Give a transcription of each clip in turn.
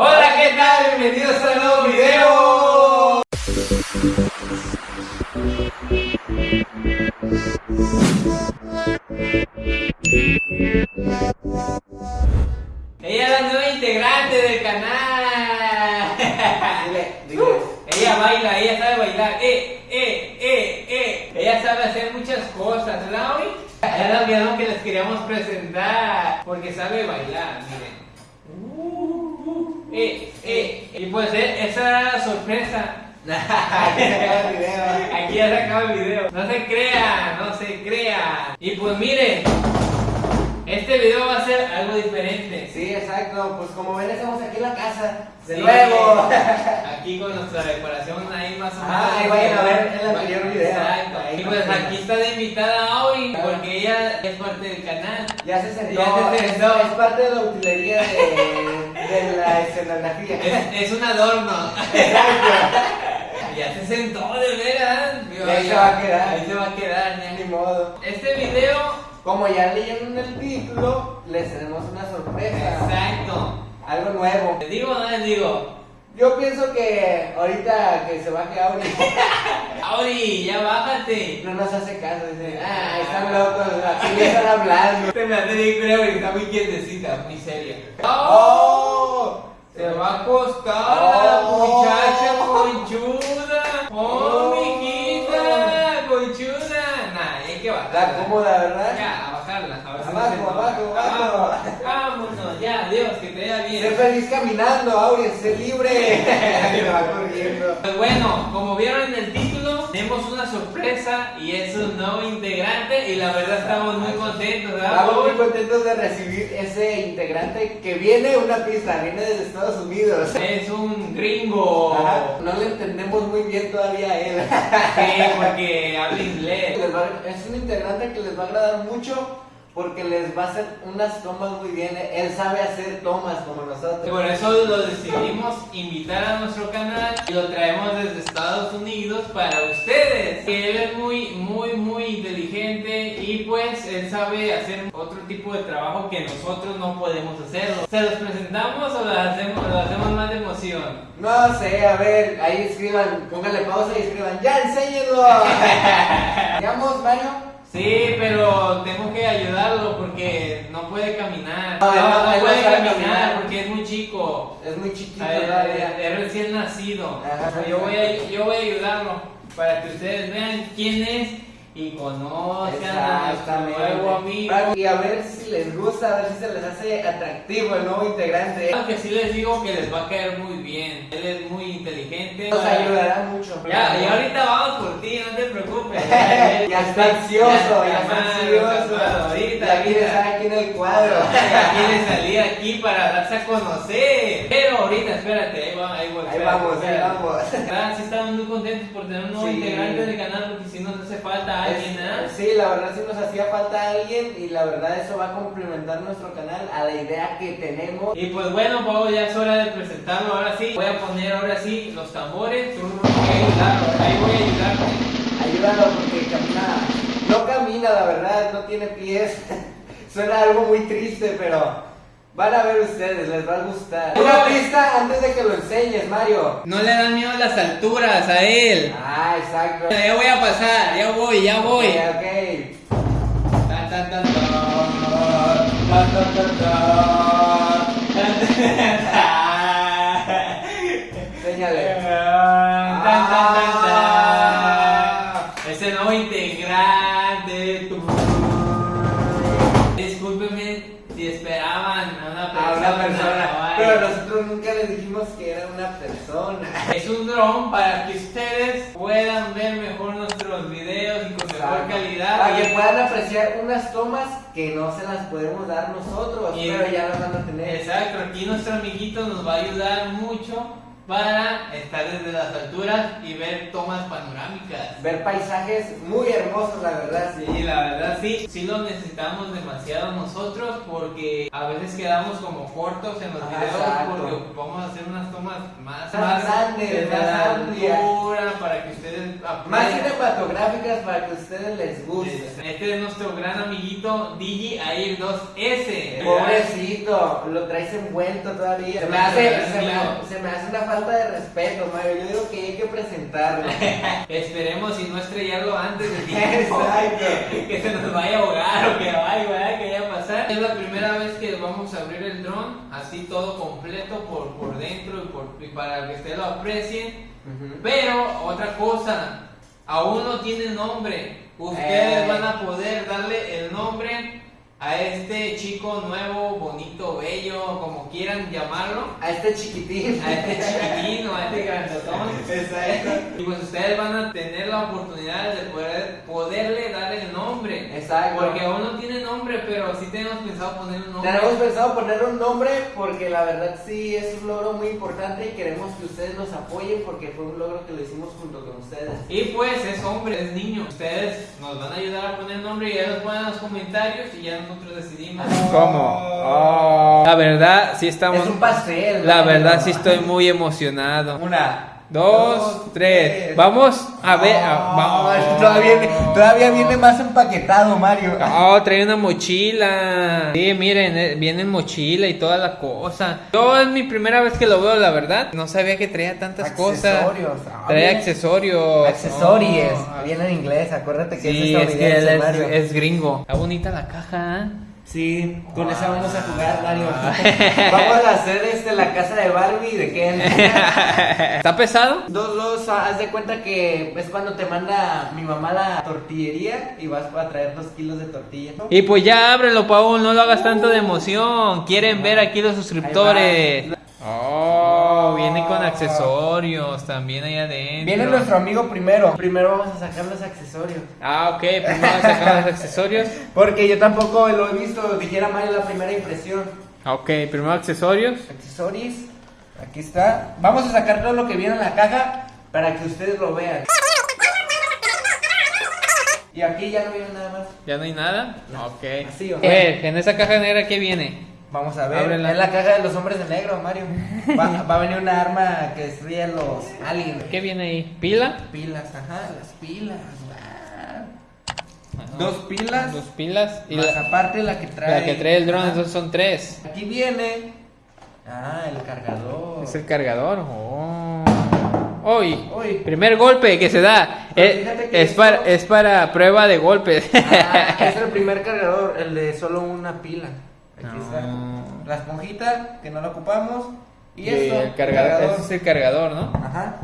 Hola, ¿qué tal? Bienvenidos a un nuevo video. Ella es la nueva integrante del canal. Dile, dile. Ella baila, ella sabe bailar. Eh, eh, eh, eh. Ella sabe hacer muchas cosas, ¿verdad, hoy? Es lo que les queríamos presentar. Porque sabe bailar, miren. Eh, eh. Y pues eh, esa era la sorpresa. Aquí se acaba el video. Aquí ya se acaba el video. No se crean, no se crean. Y pues miren, este video va a ser algo diferente. Sí, exacto. Pues como ven, estamos aquí en la casa. De Sí, nuevo. Aquí con nuestra decoración ahí más o menos. Ah, ahí vayan a ver el anterior video. Exacto. Ahí Y pues aquí está de invitada Auri, porque ella es parte del canal. Ya se sentó. Ya se es- sentó. Es, parte de la utilería de, de la escenografía. Es, es un adorno. Exacto. Ya se sentó de veras. Ahí se va a quedar. Ahí se va a quedar. ya. Ni modo. Este video, Como ya leyeron en el título, les tenemos una sorpresa. exacto. Algo nuevo. ¿Les digo o no les digo? Yo pienso que ahorita que se baje Auri Auri, ya bájate. no nos hace caso. Dice, ah, están locos, así le están hablando. Te me hace bien creo que está muy quietecita, muy seria. ¡Oh! Se va a acostar la Oh. muchacha conchuda. ¡Oh, mijita! Conchuda. Nah, hay que bajarla. Está cómoda, ¿verdad? Ya, a bajarla. A Abajo, se- abajo, abajo. Vámonos, ya, Dios, que te vaya Sé bien. feliz caminando, Auri, sé libre. Se va corriendo. Pues bueno, como vieron en el título, tenemos una sorpresa y es un nuevo integrante y la verdad estamos muy contentos, ¿verdad? Estamos muy contentos de recibir ese integrante que viene una pista, viene desde Estados Unidos. Es un gringo. Ajá, No le entendemos muy bien todavía a él. Sí, porque habla inglés. Es un integrante que les va a agradar mucho porque les va a hacer unas tomas muy bien. Él sabe hacer tomas como nosotros. Por eso lo decidimos invitar a nuestro canal y lo traemos desde Estados Unidos para ustedes. Que él es muy, muy, muy inteligente y pues él sabe hacer otro tipo de trabajo que nosotros no podemos hacerlo. ¿Se los presentamos o lo hacemos, lo hacemos más de emoción? No sé, a ver, ahí escriban, pónganle pausa y escriban, ¡ya enséñenlo! ¿Digamos, Mario? Sí, pero tengo que ayudarlo porque no puede caminar. No, No, puede caminar caminar. porque es muy chico. Es muy chiquito Eh, todavía. Es recién nacido. Ajá. yo, voy a, yo voy a ayudarlo para que ustedes vean quién es y conozcan a nuestro nuevo amigo. Y a ver si les gusta, a ver si se les hace atractivo el nuevo integrante. Claro que sí les digo que les va a caer muy bien. Él es muy inteligente. Nos ayudará mucho. Ya, y ahorita vamos por ti, no te preocupes. Ya está ansioso, ya está ansioso. Ahorita, ahorita. estar aquí en el cuadro. Ya quiere salir aquí para darse a conocer. Pero ahorita, espérate, ahí, va, ahí, voy, Ahí vamos, ahí vamos. Ah, sí estamos muy contentos por tener un nuevo Sí. integrante del canal porque si nos hace falta ¿ah? Es- Sí, la verdad sí nos hacía falta alguien y la verdad eso va a complementar nuestro canal a la idea que tenemos. Y pues bueno, Pau, ya es hora de presentarlo. Ahora sí, voy a poner ahora sí los tambores. Voy a ayudarlo, ahí voy a ayudarte. Ayúdalo porque camina, no camina la verdad, no tiene pies. Suena algo muy triste, pero van a ver ustedes, les va a gustar. Una pista antes de que lo enseñes, Mario. No le dan miedo las alturas a él. Ah, exacto. Ya voy a pasar, ya voy, ya voy. Ok, ok. Tan, tan, tan, tan. Tan, tan, tan, tan. Tan, tan, Para que ustedes puedan ver mejor nuestros videos y con mejor calidad. Para que puedan apreciar unas tomas que no se las podemos dar nosotros, Y- pero ya las van a tener. Exacto, aquí nuestro amiguito nos va a ayudar mucho para estar desde las alturas y ver tomas panorámicas. Ver paisajes muy hermosos, la verdad. Sí, la verdad sí, sí lo necesitamos demasiado nosotros porque a veces quedamos como cortos en los Ajá, videos exacto. porque ocupamos hacer unas tomas más, Más grandes, más para que ustedes Más aprendan. cinematográficas para que a ustedes les guste. Este es nuestro gran amiguito Digi Air 2S. Pobrecito, lo traes envuelto todavía. Se me, hace, se, me, se me hace una falta de respeto, Mario. Yo digo que hay que presentarlo. Esperemos y no estrellarlo antes de tiempo. Exacto. que se nos vaya a ahogar o que vaya, que vaya a pasar. Es la primera vez que vamos a abrir el dron, así todo completo por, por dentro y, por, y para que ustedes lo aprecien. Ujú. Pero otra cosa, aún no tiene nombre. Ustedes Eh. van a poder darle el nombre a este chico nuevo, bonito, bello, como quieran llamarlo. A este chiquitín. A este chiquitín o a este grandotón. Exacto. Y pues ustedes van a tener la oportunidad de poder, poderle dar el nombre. Exacto. Porque aún no tiene nombre, pero sí tenemos pensado poner un nombre. Tenemos pensado poner un nombre porque la verdad sí es un logro muy importante y queremos que ustedes nos apoyen porque fue un logro que lo hicimos junto con ustedes. Y pues es hombre, es niño. Ustedes nos van a ayudar a poner nombre y ya nos ponen en los comentarios y ya nosotros decidimos. ¿Cómo? La verdad, sí estamos. Es un pastel. La verdad, sí estoy muy emocionado. Una. Dos, tres. Vamos a ver. vamos. Todavía, viene- todavía viene más empaquetado, Mario. Oh, trae una mochila. Sí, miren, eh, viene en mochila y toda la cosa. Yo es mi primera vez que lo veo, la verdad. No sabía que traía tantas cosas. Accesorios. Ah, Trae accesorios. Accesorios. Oh. Viene en inglés, acuérdate que Sí, es es que él estadounidense, es, es gringo. Está bonita la caja. Sí, con esa vamos a jugar, Mario. Vamos a hacer este la casa de Barbie de Ken. ¿Está pesado? Dos, dos, ah, haz de cuenta que es cuando te manda mi mamá la tortillería y vas a traer dos kilos de tortilla. Y pues ya ábrelo, Paul, no lo hagas tanto de emoción. Quieren ver aquí los suscriptores. Oh, viene con accesorios también ahí adentro. Viene nuestro amigo primero. Primero vamos a sacar los accesorios. Ah, ok, primero sacamos los accesorios. Porque yo tampoco lo he visto, dijera Mario la primera impresión. Ok, primero accesorios. Accesorios, aquí está. Vamos a sacar todo lo que viene en la caja para que ustedes lo vean. Y aquí ya no viene nada más. ¿Ya no hay nada? Ok. Así, o A sea. ver, en esa caja negra, ¿qué viene? Vamos a ver. Ábrela. Es la caja de los hombres de negro, Mario. Va, va a venir una arma que destruye a los aliens. ¿Qué viene ahí? ¿Pila? Pilas, ajá, las pilas. wow. Dos pilas. Dos pilas. Y Más la, aparte la que trae. la que trae el dron, Ajá. entonces son tres. Aquí viene. Ah, el cargador. Es el cargador. Oh. Uy. Uy. Primer golpe que se da. Pero Es, fíjate que es para, es para prueba de golpes. Ah, es el primer cargador, el de solo una pila. Aquí No. está. La esponjita, que no la ocupamos. Y, Y esto. el cargador. Ese es el cargador, ¿no? Ajá.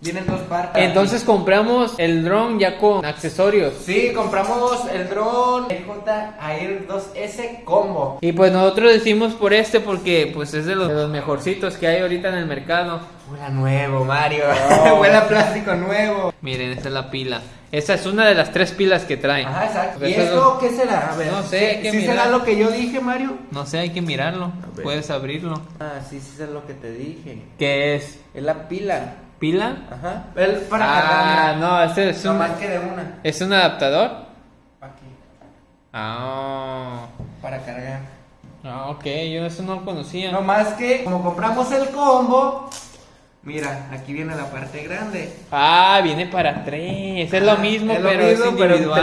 Vienen dos partes. Entonces compramos el dron ya con accesorios. Sí, compramos el dron J Air 2S Combo. Y pues nosotros decimos por este porque pues es de los, de los mejorcitos que hay ahorita en el mercado. Huele nuevo, Mario. Oh. Huele a plástico nuevo. Miren, esta es la pila. Esta es una de las tres pilas que trae. Ajá, exacto. ¿Y Eso es esto lo- qué será? A ver. No sé, hay que ¿Sí mirar. será lo que yo dije, Mario? No sé, hay que mirarlo. Puedes abrirlo. Ah, sí, sí es lo que te dije. ¿Qué es? Es la pila. ¿Pila? Ajá. El para ah, no, este es No un, más que de una. es un adaptador. Aquí. Ah, Para cargar. ah, ok, yo eso no lo conocía. No más que, como compramos el combo, mira, aquí viene la parte grande. Ah, viene para tres. Es lo mismo, Es lo pero mismo, es pero individual.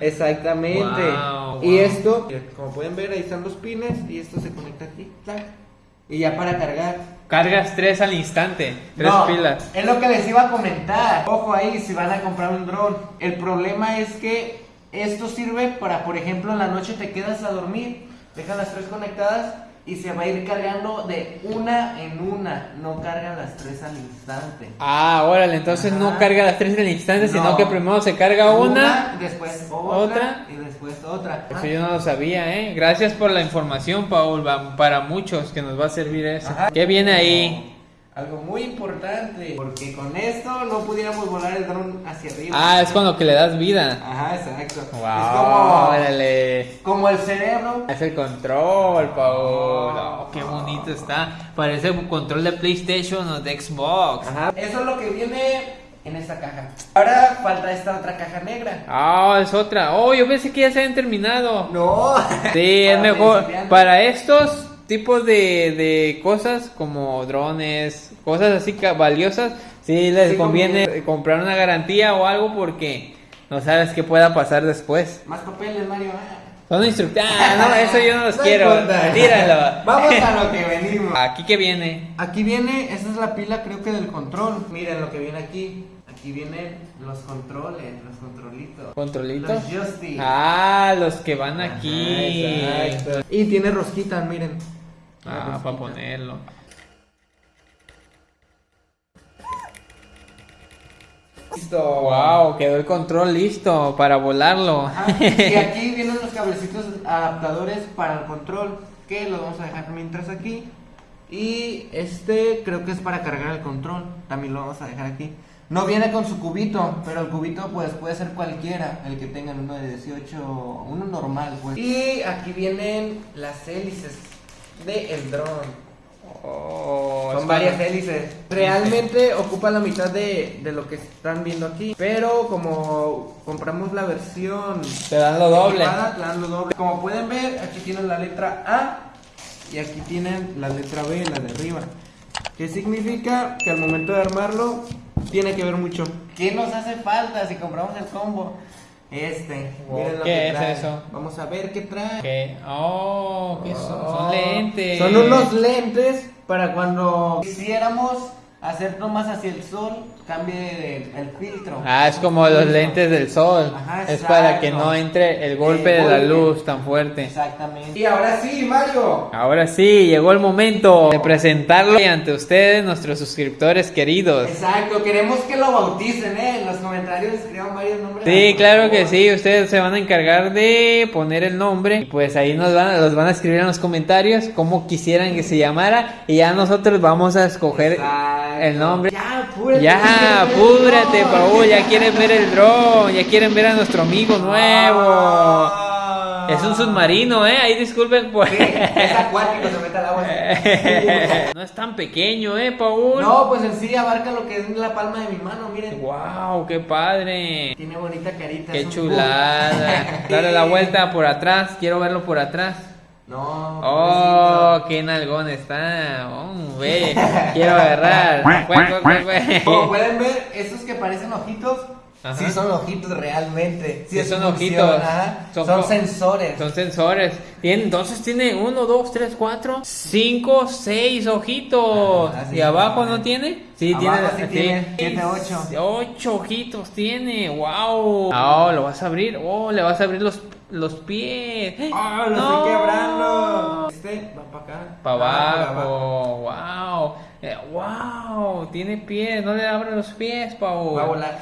tres. Exactamente. Wow, y esto, como pueden ver, ahí están los pines y esto se conecta aquí. ¡tac! Y ya para cargar. Cargas tres al instante. Tres No, pilas. Es lo que les iba a comentar. Ojo ahí si van a comprar un dron. El problema es que esto sirve para, por ejemplo, en la noche te quedas a dormir, dejas las tres conectadas y se va a ir cargando de una en una. No cargan las tres al instante. Ah, órale, entonces no carga las tres al instante, sino No. que primero se carga una. después otra, otra. y después otra. Eso yo no lo sabía, ¿eh? Gracias por la información, Paul. Para muchos que nos va a servir eso. Ajá. ¿Qué viene ahí? Algo muy importante, porque con esto no pudiéramos volar el dron hacia arriba. Ah, es con lo que le das vida. Ajá, exacto. Wow, Es como, órale. como el cerebro. Es el control, Paul. Oh, qué bonito está. Parece un control de PlayStation o de Xbox. Ajá. Eso es lo que viene en esta caja. Ahora falta esta otra caja negra. Ah, es otra. Oh, yo pensé que ya se habían terminado. No. Sí, es mejor. Para estos tipos de, de cosas como drones, cosas así valiosas, sí les Sí conviene comprar una garantía o algo porque no sabes qué pueda pasar después. Más papeles, Mario. ah. Son instructivos. Ah, no, eso yo no los No quiero. importa. Tíralo. Vamos a lo que venimos. Aquí que viene. Aquí viene, esta es la pila creo que del control. Miren lo que viene aquí. Aquí vienen los controles, los controlitos. Controlitos. Los joysticks. Ah, los que van aquí. Exacto. Y tiene rosquitas, miren. Ah, para ponerlo. Listo. Wow, quedó el control listo para volarlo. Ajá. Y aquí vienen los cablecitos adaptadores para el control. Que los vamos a dejar mientras aquí. Y este creo que es para cargar el control. También lo vamos a dejar aquí. No viene con su cubito, pero el cubito pues puede ser cualquiera, el que tengan uno de 18, uno normal pues. Y aquí vienen las hélices de el dron. Oh, Son varias hélices. Realmente ocupa la mitad de, de lo que están viendo aquí. Pero como compramos la versión Te dan lo doble. equipada, te dan lo doble. Como pueden ver, aquí tienen la letra A y aquí tienen la letra B, la de arriba. ¿Qué significa? Que al momento de armarlo tiene que ver mucho. ¿Qué nos hace falta si compramos el combo? Este. Wow, miren lo ¿qué que es trae. eso? Vamos a ver qué trae. ¿Qué? Oh, ¿qué son? Oh, Son lentes. Son unos lentes para cuando quisiéramos hacer tomas hacia el sol, cambie el filtro. Ah, es como los lentes del sol. Ajá, es para que no entre el golpe El de la luz tan fuerte. Exactamente. Y ahora sí, Mario. Ahora sí, llegó el momento de presentarlo ante ustedes, nuestros suscriptores queridos. Exacto, queremos que lo bauticen, ¿eh? En los comentarios escriban varios nombres. Sí, claro que sí, ustedes se van a encargar de poner el nombre y pues ahí nos van, a- los van a escribir en los comentarios cómo quisieran que se llamara y ya nosotros vamos a escoger Exacto. El nombre. Ya, apúrate. Ya, apúrate. Paul, ya quieren ver el dron, ya quieren ver a nuestro amigo nuevo. Ah. Es un submarino, ¿eh? Ahí disculpen por... Sí, es acuático, se mete al agua. no es tan pequeño, ¿eh, Paul? No, pues en sí abarca lo que es la palma de mi mano, miren. Wow, qué padre. Tiene bonita carita. Qué chulada. Dale la vuelta por atrás, quiero verlo por atrás. No. Oh, qué nalgón está. Oh, quiero agarrar. Como pueden ver, esos que parecen ojitos, Ajá. sí son ojitos realmente. Sí, son ojitos. Son sensores. Son sensores. Entonces tiene uno, dos, tres, cuatro, cinco, seis ojitos. Ajá, sí, ¿Y abajo no tiene? Sí, Abajo tiene. sí tiene, siete, ocho. Ocho ojitos tiene. Wow. Oh, lo vas a abrir. Oh, le vas a abrir los, los pies. ¡Ah, lo No. estoy quebrando! Este va para acá. Para Ah, abajo. Wow. Eh, wow. Tiene pies. No le abren los pies, Pau. Va a volar.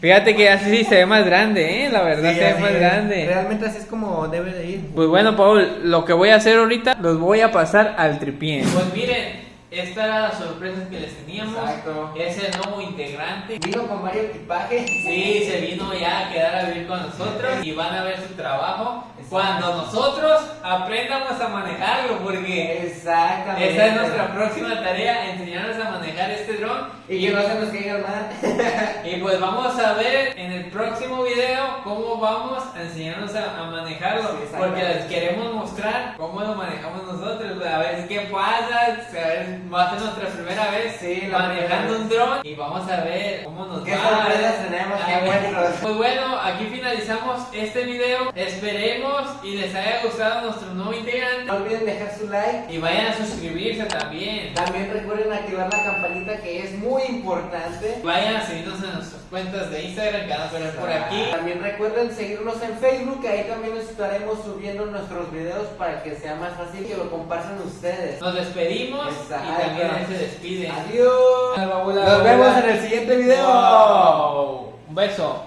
Fíjate que así sí se ve más grande, ¿eh? La verdad Sí, se ve más es. grande. Realmente así es como debe de ir. Pues bueno, Paul, lo que voy a hacer ahorita, los voy a pasar al tripié. Pues miren, esta era la sorpresa que les teníamos. Exacto. Es el nuevo integrante. Vino con varios equipajes. Sí, se vino ya a quedar a vivir con nosotros y van a ver su trabajo cuando nosotros aprendamos a manejarlo, porque Exactamente. esa es nuestra próxima tarea, enseñarnos a manejar este dron. Y que no se nos caiga. Y pues vamos a ver en el próximo video cómo vamos a enseñarnos a, a manejarlo. Sí, porque les queremos mostrar cómo lo manejamos nosotros. A ver qué pasa. A ver, va a ser nuestra primera vez Sí, manejando un dron. Y vamos a ver cómo nos ¿Qué va. sorpresas tenemos? ¿Qué? Pues bueno, aquí finalizamos este video. Esperemos y les haya gustado nuestro nuevo integrante. No olviden dejar su like. Y vayan a suscribirse también. También recuerden activar la campanita que es muy importante. Vayan a seguirnos en nuestras cuentas de Instagram que van a por aquí. También recuerden seguirnos en Facebook, que ahí también estaremos subiendo nuestros videos para que sea más fácil que lo compartan ustedes. Nos despedimos Exacto. y también él se despide. Adiós. Nos vemos en el siguiente video. Wow. Un beso.